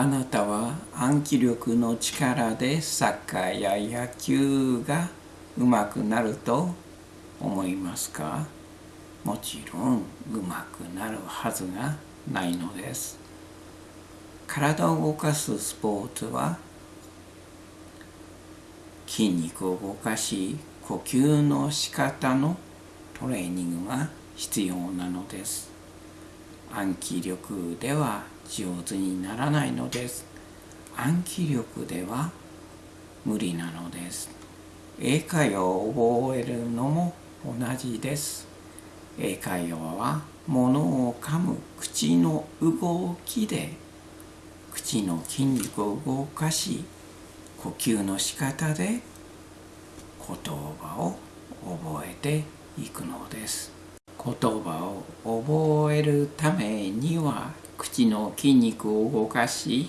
あなたは暗記力の力でサッカーや野球がうまくなると思いますか？もちろんうまくなるはずがないのです。体を動かすスポーツは筋肉を動かし呼吸の仕方のトレーニングが必要なのです。暗記力では上手にならないのです。暗記力では無理なのです。英会話を覚えるのも同じです。英会話は物を噛む口の動きで口の筋肉を動かし呼吸の仕方で言葉を覚えていくのです。言葉を覚えるためには口の筋肉を動かし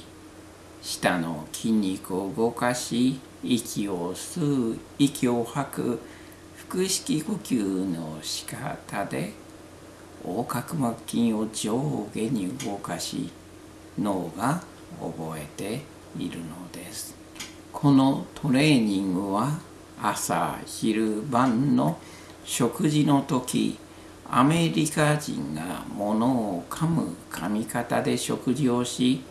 舌の筋肉を動かし息を吸う息を吐く腹式呼吸の仕方で横隔膜筋を上下に動かし脳が覚えているのです。このトレーニングは朝昼晩の食事の時アメリカ人が物を噛む噛み方で食事をし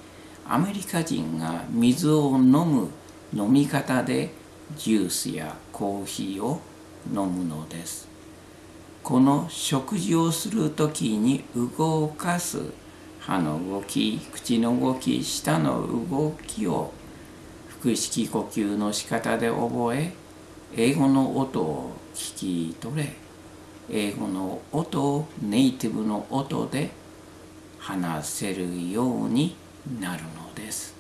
アメリカ人が水を飲む飲み方でジュースやコーヒーを飲むのです。この食事をする時に動かす歯の動き口の動き舌の動きを腹式呼吸の仕方で覚え英語の音を聞き取れ。英語の音をネイティブの音で話せるようになるのです。